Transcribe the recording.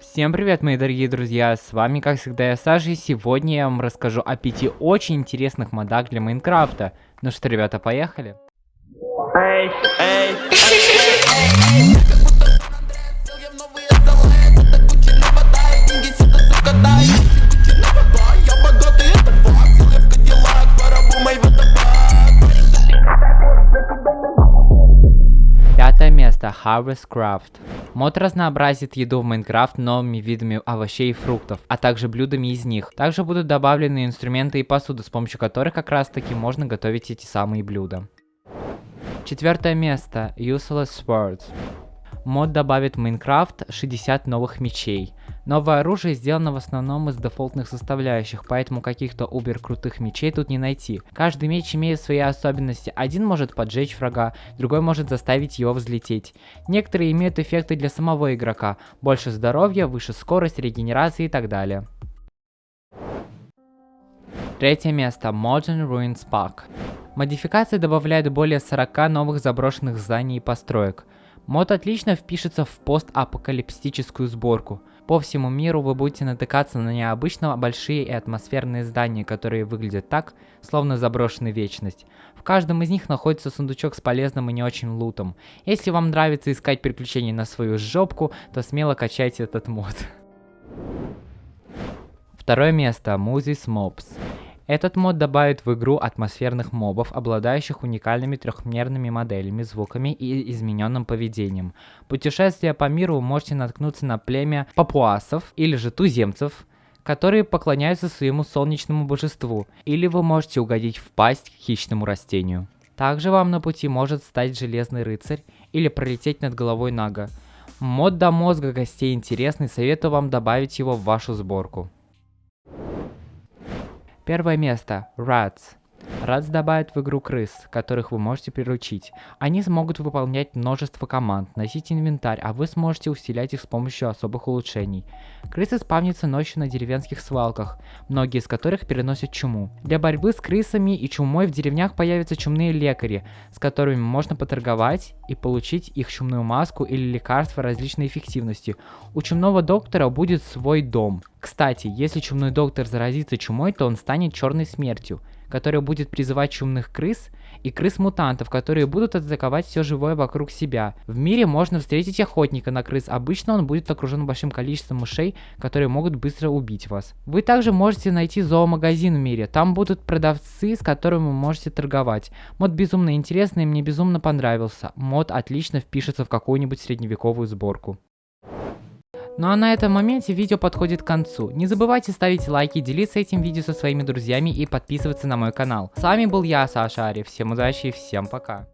Всем привет, мои дорогие друзья, с вами, как всегда, я Саша, и сегодня я вам расскажу о пяти очень интересных модах для Майнкрафта. Ну что, ребята, поехали? Эй, эй, эй, Пятое место. Harvest Craft. Мод разнообразит еду в Minecraft новыми видами овощей и фруктов, а также блюдами из них. Также будут добавлены инструменты и посуда, с помощью которых как раз таки можно готовить эти самые блюда. Четвертое место. Useless Swords. Мод добавит в Minecraft 60 новых мечей. Новое оружие сделано в основном из дефолтных составляющих, поэтому каких-то убер крутых мечей тут не найти. Каждый меч имеет свои особенности. Один может поджечь врага, другой может заставить его взлететь. Некоторые имеют эффекты для самого игрока. Больше здоровья, выше скорость, регенерации и так далее. Третье место. Modern Ruins Pack. Модификация добавляет более 40 новых заброшенных зданий и построек. Мод отлично впишется в постапокалиптическую сборку. По всему миру вы будете натыкаться на необычно большие и атмосферные здания, которые выглядят так, словно заброшены вечность. В каждом из них находится сундучок с полезным и не очень лутом. Если вам нравится искать приключения на свою жопку, то смело качайте этот мод. Второе место. Moses Mobs. Этот мод добавит в игру атмосферных мобов, обладающих уникальными трехмерными моделями, звуками и измененным поведением. Путешествия по миру вы можете наткнуться на племя папуасов или же туземцев, которые поклоняются своему солнечному божеству, или вы можете угодить в пасть к хищному растению. Также вам на пути может стать Железный Рыцарь или пролететь над головой Нага. Мод до мозга гостей интересный, советую вам добавить его в вашу сборку. Первое место. Rats. Rats добавит в игру крыс, которых вы можете приручить. Они смогут выполнять множество команд, носить инвентарь, а вы сможете усилять их с помощью особых улучшений. Крысы спавнятся ночью на деревенских свалках, многие из которых переносят чуму. Для борьбы с крысами и чумой в деревнях появятся чумные лекари, с которыми можно поторговать и получить их чумную маску или лекарства различной эффективности. У чумного доктора будет свой дом. Кстати, если чумной доктор заразится чумой, то он станет черной смертью который будет призывать чумных крыс и крыс-мутантов, которые будут атаковать все живое вокруг себя. В мире можно встретить охотника на крыс, обычно он будет окружен большим количеством мышей, которые могут быстро убить вас. Вы также можете найти зоомагазин в мире, там будут продавцы, с которыми вы можете торговать. Мод безумно интересный мне безумно понравился. Мод отлично впишется в какую-нибудь средневековую сборку. Ну а на этом моменте видео подходит к концу. Не забывайте ставить лайки, делиться этим видео со своими друзьями и подписываться на мой канал. С вами был я, Саша Ари. Всем удачи и всем пока.